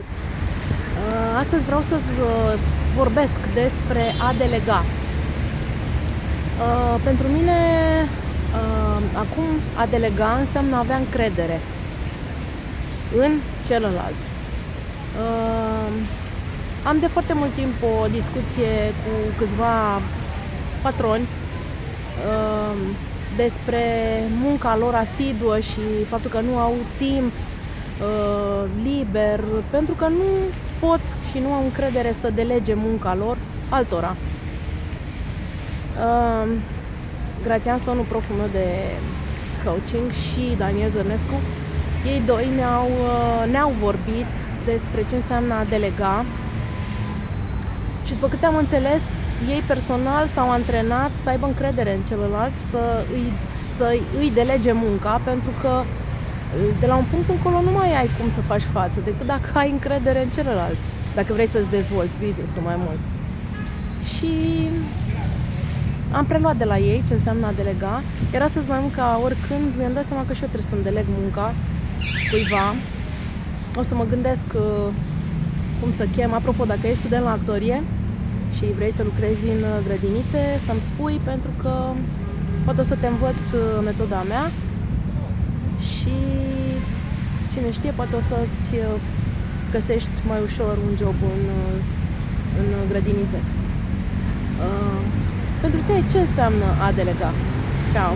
Salut! Uh, astăzi vreau să uh, vorbesc despre a delega. Uh, pentru mine, acum, a delega înseamnă a avea încredere în celălalt. Am de foarte mult timp o discuție cu câțiva patroni despre munca lor asiduă și faptul că nu au timp uh, liber, pentru că nu pot și nu au încredere să delege munca lor altora. Uh, Gratian Sonu, proful meu de coaching și Daniel Zărnescu, ei doi ne-au, uh, ne-au vorbit despre ce înseamnă a delega și după câte am înțeles, ei personal s-au antrenat să aibă încredere în celălalt, să îi, să îi delege munca, pentru că de la un punct încolo nu mai ai cum să faci față, decât dacă ai încredere în celălalt, dacă vrei să-ți dezvolți business-ul mai mult. Și am preluat de la ei ce înseamnă a delega. Era să-ți mai mult ca oricând, mi-am dat seama că și eu trebuie să-mi deleg munca cuiva. O să mă gândesc uh, cum să chem. Apropo, dacă ești student la actorie și vrei să lucrezi în uh, grădinițe, să-mi spui pentru că poate o să te învăț uh, metoda mea și cine știe, poate o să-ți uh, găsești mai ușor un job în, uh, în grădinițe. Uh, pentru tine ce înseamnă a delega? Ciao!